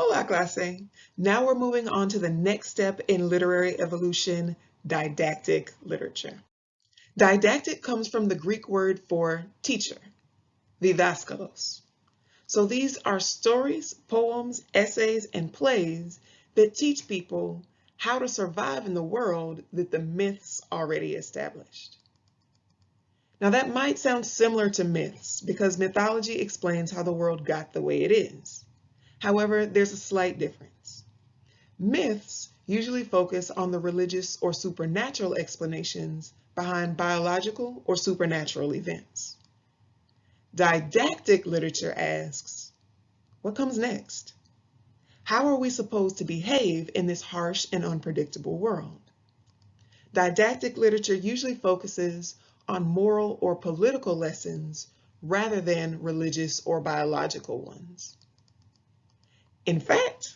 Oh, Hola clase! Now we're moving on to the next step in literary evolution, didactic literature. Didactic comes from the Greek word for teacher, didaskalos. So these are stories, poems, essays, and plays that teach people how to survive in the world that the myths already established. Now that might sound similar to myths because mythology explains how the world got the way it is. However, there's a slight difference. Myths usually focus on the religious or supernatural explanations behind biological or supernatural events. Didactic literature asks, what comes next? How are we supposed to behave in this harsh and unpredictable world? Didactic literature usually focuses on moral or political lessons rather than religious or biological ones. In fact,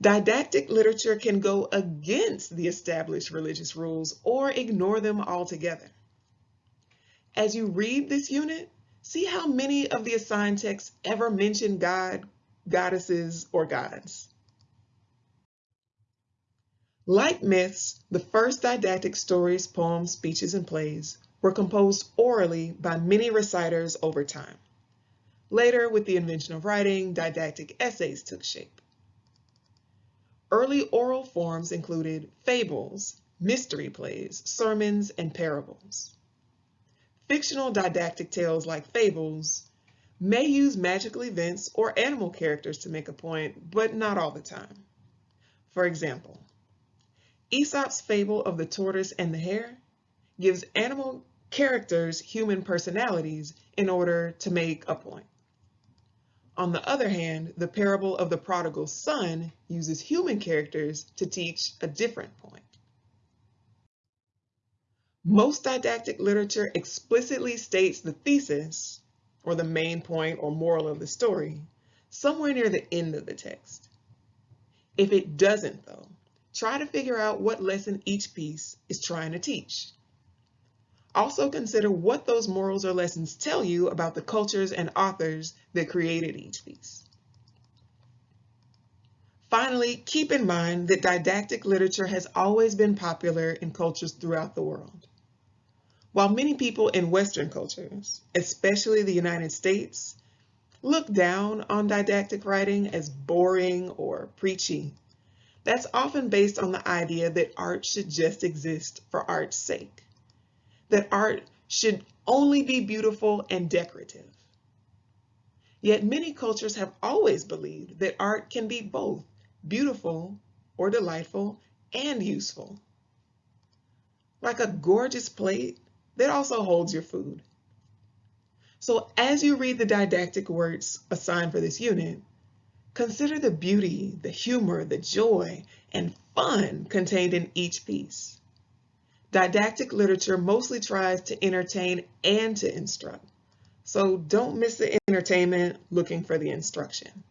didactic literature can go against the established religious rules or ignore them altogether. As you read this unit, see how many of the assigned texts ever mention God, goddesses, or gods. Like myths, the first didactic stories, poems, speeches, and plays were composed orally by many reciters over time. Later, with the invention of writing, didactic essays took shape. Early oral forms included fables, mystery plays, sermons, and parables. Fictional didactic tales like fables may use magical events or animal characters to make a point, but not all the time. For example, Aesop's fable of the tortoise and the hare gives animal characters human personalities in order to make a point. On the other hand, the parable of the prodigal son uses human characters to teach a different point. Most didactic literature explicitly states the thesis, or the main point or moral of the story, somewhere near the end of the text. If it doesn't, though, try to figure out what lesson each piece is trying to teach. Also consider what those morals or lessons tell you about the cultures and authors that created each piece. Finally, keep in mind that didactic literature has always been popular in cultures throughout the world. While many people in Western cultures, especially the United States, look down on didactic writing as boring or preachy, that's often based on the idea that art should just exist for art's sake that art should only be beautiful and decorative. Yet many cultures have always believed that art can be both beautiful or delightful and useful. Like a gorgeous plate that also holds your food. So as you read the didactic words assigned for this unit, consider the beauty, the humor, the joy, and fun contained in each piece. Didactic literature mostly tries to entertain and to instruct. So don't miss the entertainment looking for the instruction.